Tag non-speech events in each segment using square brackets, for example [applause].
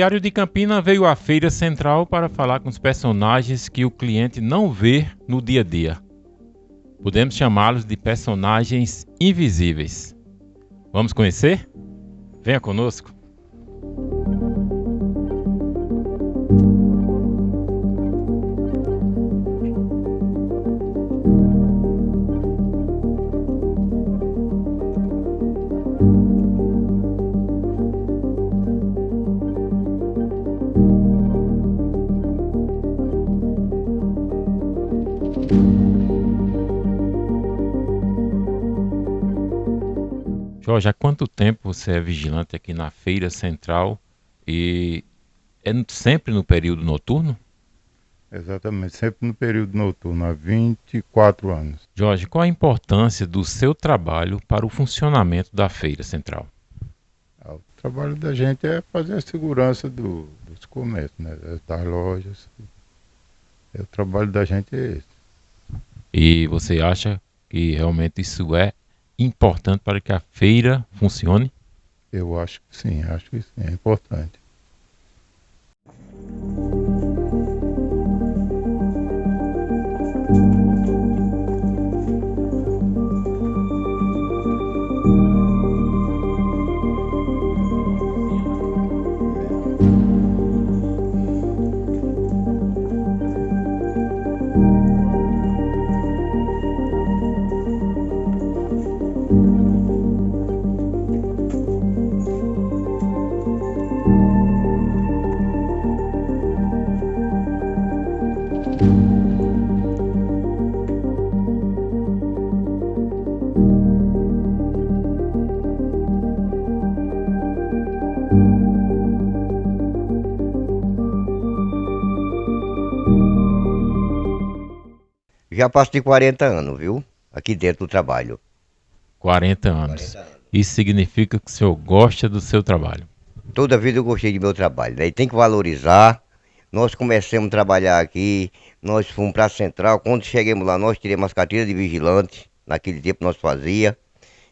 Diário de Campina veio à Feira Central para falar com os personagens que o cliente não vê no dia a dia. Podemos chamá-los de personagens invisíveis. Vamos conhecer? Venha conosco. Jorge, há quanto tempo você é vigilante aqui na Feira Central e é sempre no período noturno? Exatamente, sempre no período noturno, há 24 anos. Jorge, qual a importância do seu trabalho para o funcionamento da Feira Central? Ah, o trabalho da gente é fazer a segurança do, dos comércios, né, das lojas. É, o trabalho da gente é esse. E você acha que realmente isso é importante para que a feira funcione? Eu acho que sim, acho que sim, é importante. Já passo de 40 anos, viu? Aqui dentro do trabalho. 40 anos. 40 anos. Isso significa que o senhor gosta do seu trabalho? Toda vida eu gostei do meu trabalho. Daí tem que valorizar. Nós começamos a trabalhar aqui, nós fomos para a central. Quando chegamos lá, nós tiramos as carteiras de vigilante. Naquele tempo nós fazia.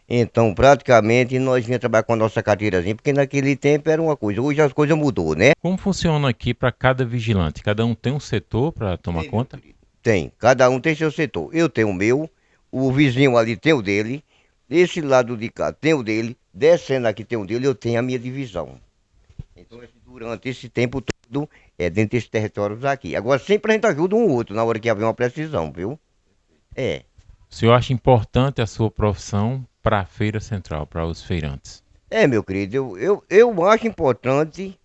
Então, praticamente, nós vinha trabalhar com a nossa carteirazinha, porque naquele tempo era uma coisa. Hoje as coisas mudou, né? Como funciona aqui para cada vigilante? Cada um tem um setor para tomar tem, conta? Tem, cada um tem seu setor. Eu tenho o meu, o vizinho ali tem o dele, desse lado de cá tem o dele, descendo aqui tem o dele, eu tenho a minha divisão. Então, durante esse tempo todo, é dentro desses territórios aqui. Agora, sempre a gente ajuda um outro na hora que haver uma precisão, viu? É. O senhor acha importante a sua profissão para a Feira Central, para os feirantes? É, meu querido, eu, eu, eu acho importante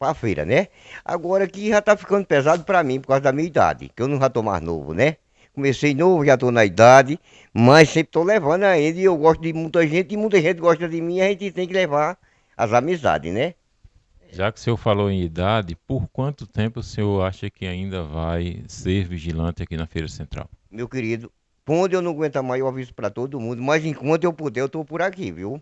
para a feira, né? Agora que já tá ficando pesado para mim por causa da minha idade, que eu não já tô mais novo, né? Comecei novo, já tô na idade, mas sempre tô levando ainda e eu gosto de muita gente e muita gente gosta de mim, a gente tem que levar as amizades, né? Já que o senhor falou em idade, por quanto tempo o senhor acha que ainda vai ser vigilante aqui na Feira Central? Meu querido, quando eu não aguentar mais, eu aviso para todo mundo, mas enquanto eu puder, eu tô por aqui, viu?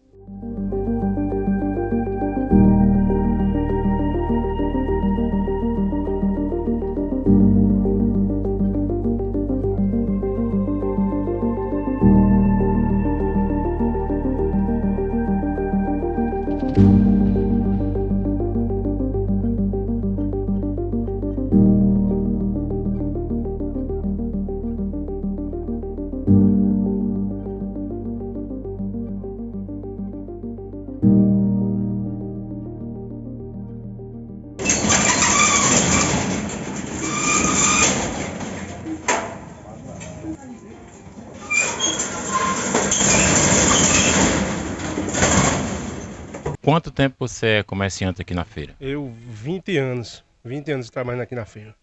Quanto tempo você é comerciante aqui na feira? Eu, 20 anos. 20 anos trabalhando aqui na feira.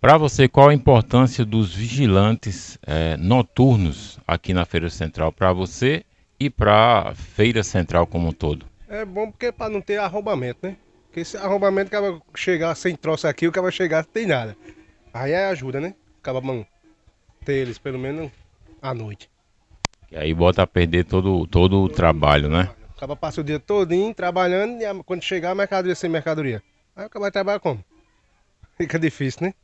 Para você, qual a importância dos vigilantes é, noturnos aqui na Feira Central para você e para a Feira Central como um todo? É bom porque para não ter arrombamento, né? Porque se arrombamento acaba chegar sem troço aqui, o cara vai chegar sem tem nada. Aí é ajuda, né? Acaba bom, ter eles pelo menos à noite. E aí bota a perder todo, todo o trabalho, né? Acaba passa o dia todinho trabalhando e quando chegar a mercadoria sem mercadoria. Aí vai trabalhar como? [laughs] Fica difícil, né?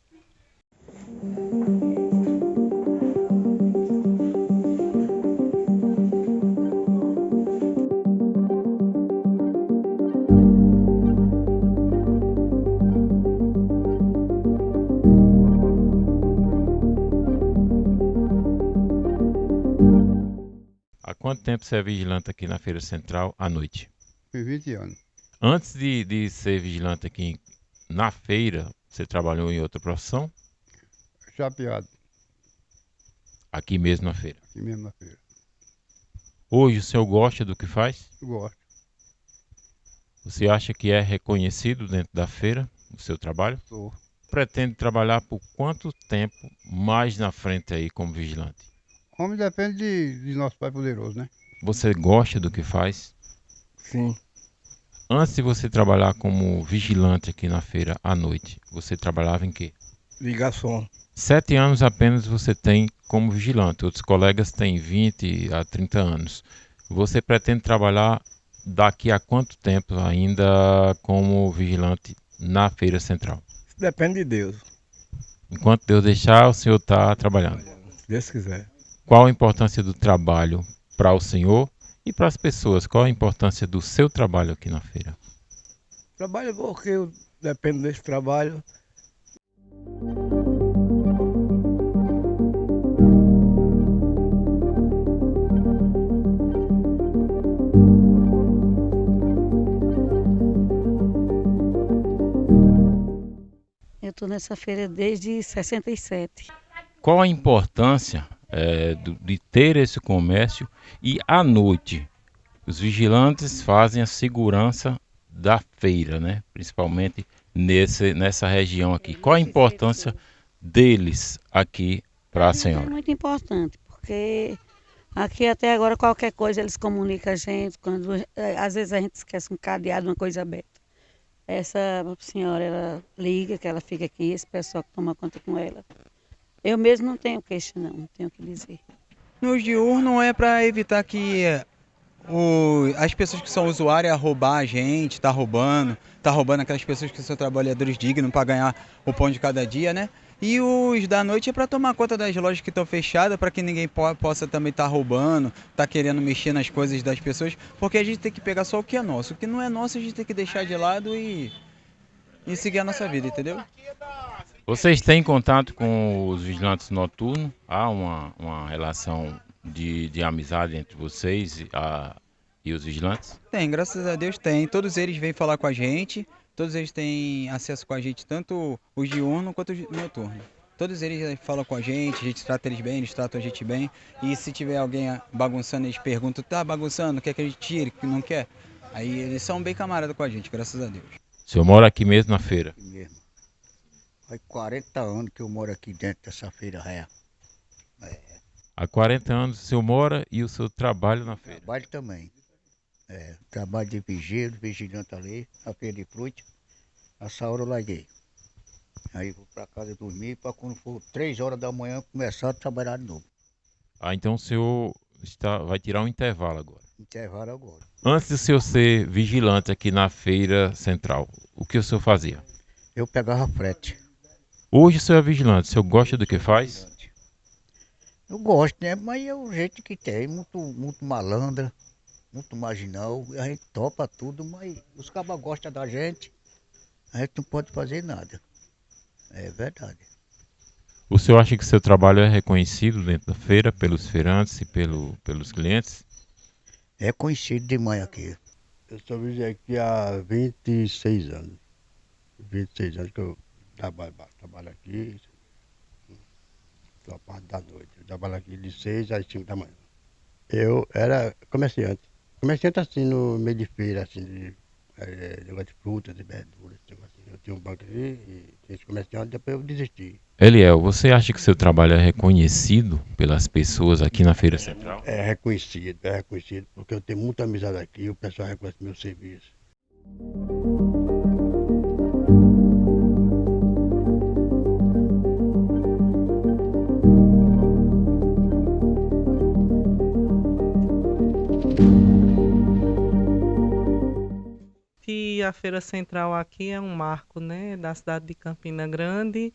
Quanto tempo você é vigilante aqui na Feira Central à noite? Tem 20 anos. Antes de, de ser vigilante aqui na feira, você trabalhou em outra profissão? Chapeado, Aqui mesmo na feira. aqui mesmo na feira. Hoje o senhor gosta do que faz? Gosto. Você acha que é reconhecido dentro da feira o seu trabalho? Sou. Pretende trabalhar por quanto tempo mais na frente aí como vigilante? Homem depende de, de nosso Pai Poderoso, né? Você gosta do que faz? Sim. Antes de você trabalhar como vigilante aqui na feira à noite, você trabalhava em quê? Ligação. Sete anos apenas você tem como vigilante, outros colegas têm 20 a 30 anos. Você pretende trabalhar daqui a quanto tempo ainda como vigilante na feira central? Isso depende de Deus. Enquanto Deus deixar, o senhor está trabalhando. Se Deus quiser. Qual a importância do trabalho para o senhor e para as pessoas? Qual a importância do seu trabalho aqui na feira? Trabalho porque eu dependo desse trabalho. Eu estou nessa feira desde 67. Qual a importância do- de ter esse comércio e à noite os vigilantes fazem a segurança da feira, né? Principalmente nesse, nessa região aqui. Qual a importância deles aqui para a É senhora? muito importante, porque aqui até agora qualquer coisa eles comunicam a gente, quando eh, às vezes a gente esquece um cadeado, uma coisa aberta. Essa senhora, ela liga, que ela fica aqui, esse pessoal que toma conta com ela. Eu mesmo não tenho queixa não, não tenho o que dizer. Nos diurno é para evitar que o- as pessoas que são usuárias roubar a gente, tá roubando, tá roubando aquelas pessoas que são trabalhadores dignos para ganhar o pão de cada dia, né? E os da noite é para tomar conta das lojas que estão fechadas, para que ninguém po- possa também estar roubando, tá querendo mexer nas coisas das pessoas, porque a gente tem que pegar só o que é nosso. O que não é nosso a gente tem que deixar de lado e, e seguir a nossa vida, entendeu? Vocês têm contato com os vigilantes noturnos? Há uma, uma relação de, de amizade entre vocês e, a- e os vigilantes? Tem, graças a Deus tem. Todos eles vêm falar com a gente, todos eles têm acesso com a gente, tanto os diurnos quanto os noturnos. Todos eles eh, falam com a gente, a gente trata eles bem, eles tratam a gente bem. E se tiver alguém ah, bagunçando, eles perguntam, tá bagunçando, quer que a gente tire, que não quer? Aí eles são bem camaradas com a gente, graças a Deus. O senhor mora aqui mesmo na feira? aqui mesmo. Faz 40 anos que eu moro aqui dentro dessa feira ré. Há 40 anos o senhor mora e o senhor trabalha na feira. Trabalho também. É, trabalho de vigílio, vigilante ali, na feira de fruta. Essa hora eu larguei. Aí vou pra casa dormir para quando for 3 horas da manhã começar a trabalhar de novo. Ah, então o senhor está, vai tirar um intervalo agora. Intervalo agora. Antes de o senhor ser vigilante aqui na feira central, o que o senhor fazia? Eu pegava frete. Hoje o senhor é vigilante, o senhor gosta do que faz? Eu gosto, né? Mas é o jeito que tem, muito, muito malandra, muito marginal. A gente topa tudo, mas os cabas gostam da gente. A gente não pode fazer nada. É verdade. O senhor acha que seu trabalho é reconhecido dentro da feira pelos feirantes e pelo, pelos clientes? É conhecido demais aqui. Eu vigilante aqui há 26 anos. 26 anos que eu trabalho, trabalho aqui. Só parte da noite. Eu trabalho aqui de 6 às 5 da manhã. Eu era comerciante. Comerciante assim no meio de feira, assim, de eh, negócio de frutas e verduras. assim. Eu tinha um banco aqui e tinha esse comerciante, depois eu desisti. Eliel, você acha que seu trabalho é reconhecido pelas pessoas aqui na feira central? É reconhecido, é reconhecido, porque eu tenho muita amizade aqui, o pessoal reconhece meu serviço. A Feira Central aqui é um marco, né, da cidade de Campina Grande,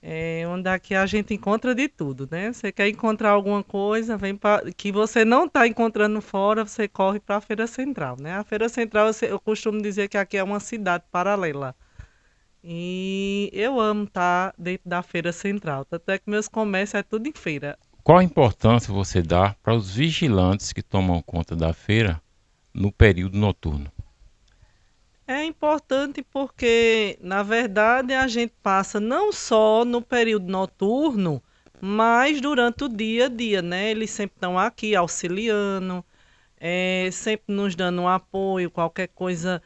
é, onde aqui a gente encontra de tudo, né? Você quer encontrar alguma coisa, vem pra, que você não está encontrando fora, você corre para a Feira Central, né? A Feira Central, eu costumo dizer que aqui é uma cidade paralela. E eu amo estar dentro da Feira Central, tanto é que meus comércios é tudo em feira. qual a importância você dá para os vigilantes que tomam conta da feira no período noturno? É importante porque, na verdade, a gente passa não só no período noturno, mas durante o dia a dia, né? Eles sempre estão aqui auxiliando, é, sempre nos dando um apoio, qualquer coisa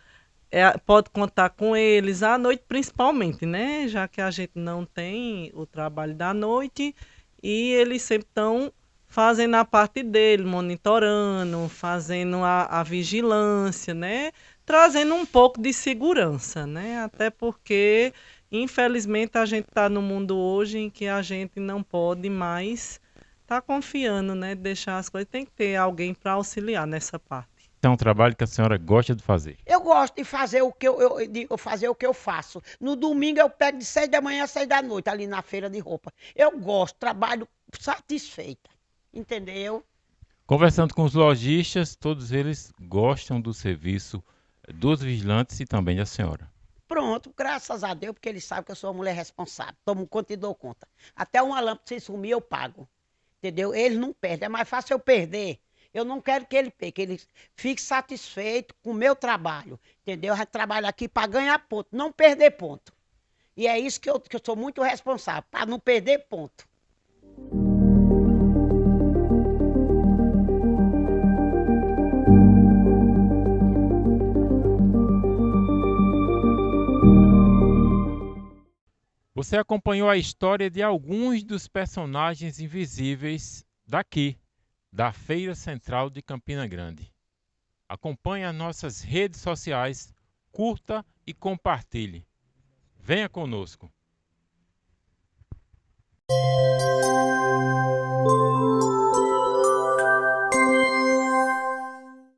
é, pode contar com eles à noite principalmente, né? Já que a gente não tem o trabalho da noite e eles sempre estão fazendo a parte dele, monitorando, fazendo a, a vigilância, né? Trazendo um pouco de segurança, né? Até porque, infelizmente, a gente está no mundo hoje em que a gente não pode mais estar tá confiando, né? Deixar as coisas. Tem que ter alguém para auxiliar nessa parte é um trabalho que a senhora gosta de fazer? Eu gosto de fazer o que eu, eu, de fazer o que eu faço. No domingo eu pego de seis da manhã a seis da noite ali na feira de roupa. Eu gosto, trabalho satisfeita, entendeu? Conversando com os lojistas, todos eles gostam do serviço dos vigilantes e também da senhora. Pronto, graças a Deus, porque eles sabem que eu sou uma mulher responsável. Tomo conta e dou conta. Até uma lâmpada se sumir, eu pago. Entendeu? Eles não perdem. É mais fácil eu perder eu não quero que ele pegue, que ele fique satisfeito com o meu trabalho. Entendeu? Eu trabalho aqui para ganhar ponto, não perder ponto. E é isso que eu, que eu sou muito responsável, para não perder ponto. Você acompanhou a história de alguns dos personagens invisíveis daqui, da Feira Central de Campina Grande. Acompanhe as nossas redes sociais, curta e compartilhe. Venha conosco!